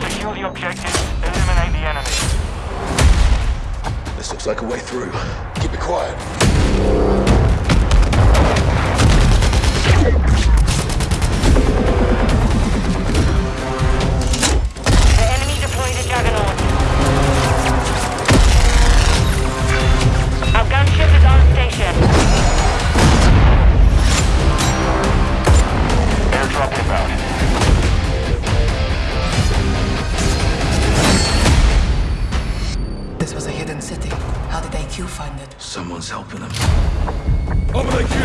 Secure the objective. Eliminate the enemy. This looks like a way through. Keep it quiet. city. How did AQ find it? Someone's helping them. Open AQ!